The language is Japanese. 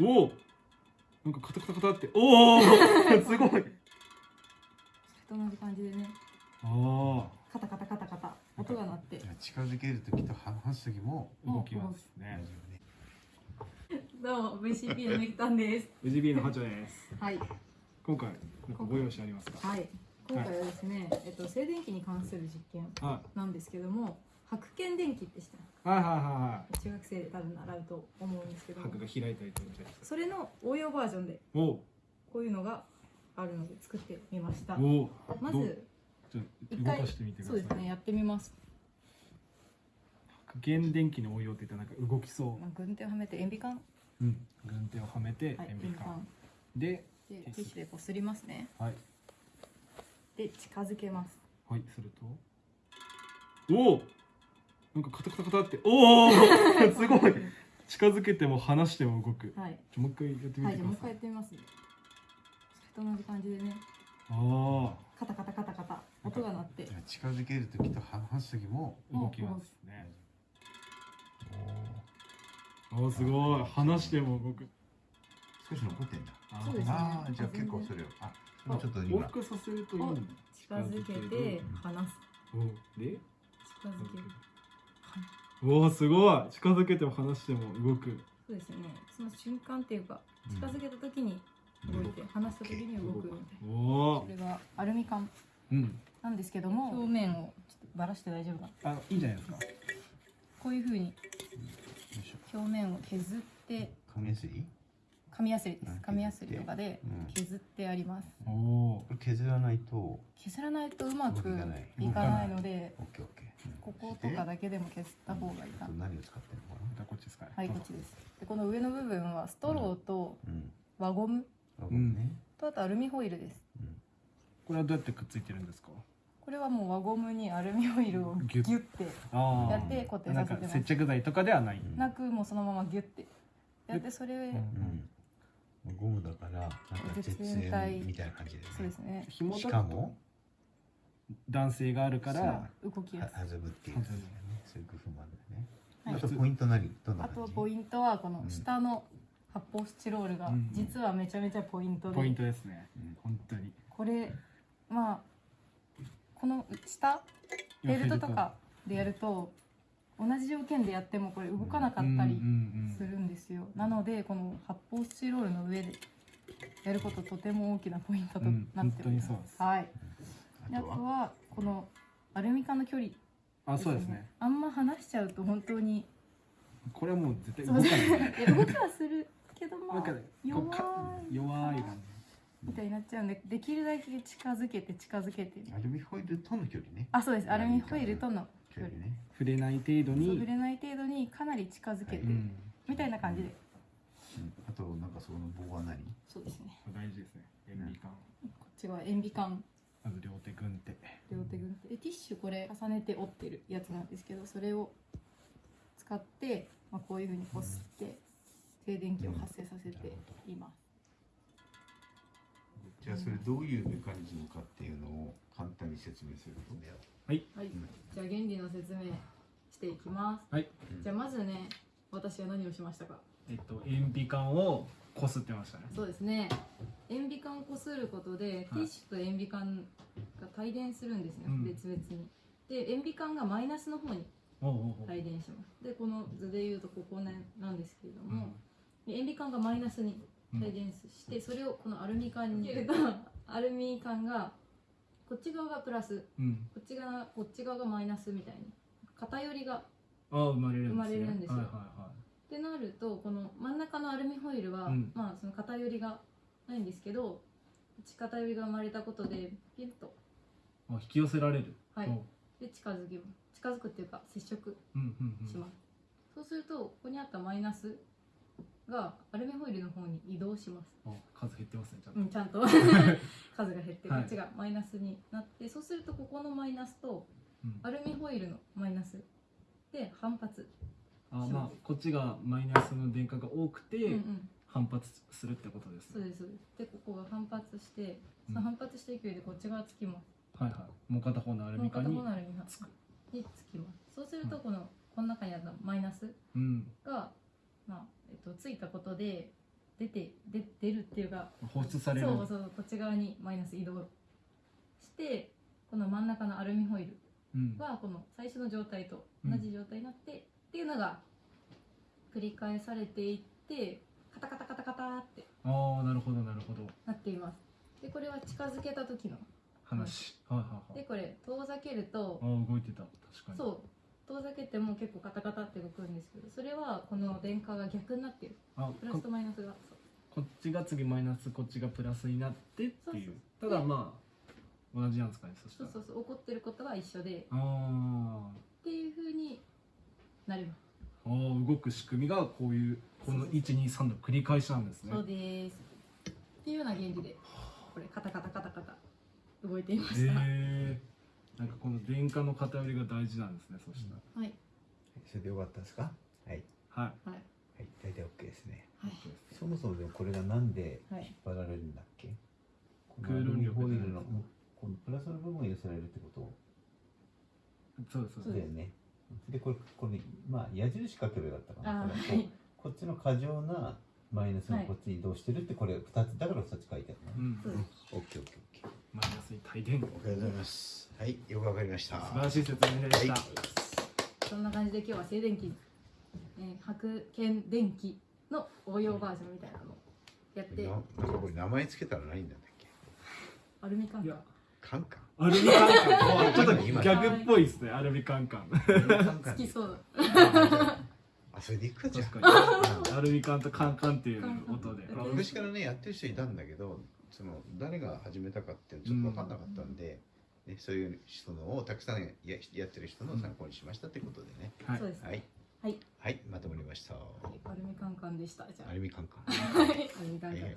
おおなんかカタカタカタって。おお すごい。それと同じ感じでね。あカタカタカタカタ。音が鳴って。近づける時と話す時もあ動きます同ねどうも VCP のみくたんです。VGB のハチョです。はい。今回なんかご用紙ありますか？はい。今回はですね、えっと、静電気に関する実験はなんですけども白鍵電気って知っていはいはいは中学生で多分習うと思うんですけいど。箔が開いたりとかそれの応用バージョンでおこういうのがあるので作ってみました。おおまず動かしてみてください。そうですねやってみます。白鍵電気の応用って言ったらなんか動きそまあ軍手をはめて塩ビ管。ううん。軍手をはめてはい塩ビ管。塩ビ管。ででティッシュ。でこすりますね。はい。で近づけます。はいすると。おおなんかカタカタカタっておお すごい。近づけても離しても動く。はい。もう一回やってみはいじゃあもう一回やってみますね。それと同じ感じでね。あカタカタカタカタ。音が鳴って。近づける時と話す時もあ動きますね。おおすごい。離しても動く。少し残ってんだ。あそうですね。ああじゃあ結構それを。あちょっと往今復させるといい近づけて離す。おで？近づけるおおすごい。近づけても離しても動く。そうですよね。その瞬間っていうかうん。近づけた時に動いて離した時に動くみたいな。おおこれがアルミ缶うん。なんですけども表面をちょっとバラして大丈夫かなあいいんじゃないですか。こういう風によいしょ。表面を削って紙やすい紙やすりです。うん紙やすりとかでうん。削ってあります。おおこれ削らないと。削らないとうまくいい。かないのでこことかだけでも削った方がいいかな何を使ってるのかじゃあこっちですかね。はいこっちです。でこの上の部分はストローとなうん。輪ゴム。あごめん。ねとあとアルミホイルです。うん。これはどうやってくっついてるんですか？これはもう輪ゴムにアルミホイルをギュッ。てあやって固定なんかさせてます。接着剤とかではない、うんなくもうそのままギュッて。やってそれうんうんゴムだからなんか絶絶縁みたいな感じでそうですね。紐しかも男性があるから動きやはすい。弾むっていうね。そういう工夫もあるんだよね。はい。あとポイント何？どんなあ感じ？とポイントはこの下の発泡スチロールがうん。実はめちゃめちゃポイントで。ポイントですね、うん本当に。これまあこの下ベルトとかでやると同じ条件でやってもこれ動かなかったりするんですよ。なのでこの発泡スチロールの上でやることとても大きなポイントとなっております、うんす。はい。であとははこのアルミ缶の距離あそうですね。あんま離しちゃうと本当にこれはもう絶対動かない。動きはするけどまあ弱い。弱い感みたいになっちゃうんでできるだけ近づけて近づけてアルミホイルとの距離ね。あそうです。アルミホイルとの距離ね。じ触れない程度に。触れない程度にかなり近づけて、はい。うんみたいな感じで。うん。あとなんかその棒は何？そうですね。大事ですね。塩ビ管こっちは塩ビ管まず両手軍手両手軍手でティッシュこれ重ねて折ってるやつなんですけどそれを使って、まあ、こういうふうにこすって静電気を発生させて。います、じゃあそれどういうメカニズムかっていうのを簡単に説明すると。はい。じゃあ原理の説明していきます。はい。じゃあまずね私は何をしましたか？えっと塩ビ管をこすってましたね。そうですね。塩ビ管をこすることで、ティッシュと塩ビ管が帯電するんですね、うん。別々に。で塩ビ管がマイナスの方におうおうおう。帯電します。でこの図で言うとここねなんですけれども、で塩ビ管がマイナスにうん。帯電して、それをこのアルミ管に入れるとアルミ管がこっち側がプラスうん。こっち側こっち側がマイナスみたいに偏りが生まれるんですね。生まれるんですよ。はいはいはってなるとこの真ん中のアルミホイルは、うん。まあその偏りがないんですけど内偏りが生まれたことでピュッと。いあ引き寄せられる。はい。で近づけます近づくっていうか接触うんうんうん。します、そうするとここにあったマイナスがアルミホイルの方に移動します。お数減ってますねちゃんと。うんちゃんと。数が減ってこはい。っちがマイナスになって、そうするとここのマイナスとうん。アルミホイルのマイナスで反発、あまあこっちがマイナスの電荷が多くてうんうん。反発するってことですね。そうですそうです。でここが反発してうん。その反発した勢いでこっち側つきます。はいはい。もう片方のアルミ缶に方のアルミ缶つく。につきます。そうするとこのこの中にあったマイナスうん。が、まあえっと、ついたことで出てで出るっていうか放出される。そうそうこっち側にマイナス移動してこの真ん中のアルミホイルうん。はこの最初の状態と同じ状態になって、っていうのが繰り返されていってカタカタカタカタってああなるほどなるほど。なっています。でこれは近づけた時の話。はいはいはい。でこれ遠ざけるとああ動いてた。確かに。そう遠ざけても結構カタカタって動くんですけどそれはこの電荷が逆になってる。あプラスことマイナスがこっちが次マイナスこっちがプラスになってっていう。ただまあ同じなんですかねそしたら。そうそうそう。起こってることは一緒で。あー。っていう風になります。あー動く仕組みがこういうこの123の繰り返しなんですね。そうです。っていうような原理でこれカタカタカタカタ動いていまへした、えなんかこの電荷の偏りが大事なんですねそしたら、はい。それでよかったですか？はい。はい。はい。はい。大体 OK ですね。はい。そもそもでもこれがなんではい。引っ張られるんだっけ、この空論力アルミホイルのこのプラスの部分が寄せられるってこと？そうそうですそうです。だよね。でこれこれまあ矢印かけばよかったかな。あこれーはい。こっちの過剰なマイナスがこっちに移動してるってこれ2つだから2つ書いてあるの。ねうん。そうですオッケーオッケーオッケーマイナスに帯電ありがとうございます。はいよくわかりました。素晴らしい説明でした、はい。そんな感じで今日は静電気、えー、白剣電気の応用バージョンみたいなのをやって。ななんかこれ名前つけたらなったっけ？アルミカンいや。カンカン？アルミカンカン。ちょっとギ今ャグっぽいですねアルミカンカン好きそう。あそれでいくかじゃ確んかに。アルミカンとカンカンっていう音で。まあ昔からねやってる人いたんだけどその誰が始めたかってちょっと分かんなかったんで、ね、そういう人のをたくさんややってる人の参考にしましたってことでね、はい。はい。はい。はい。まとまりました。アルミカンカンでした。じゃあ。アルミカンカン。はい。アルミカンカン。はいはい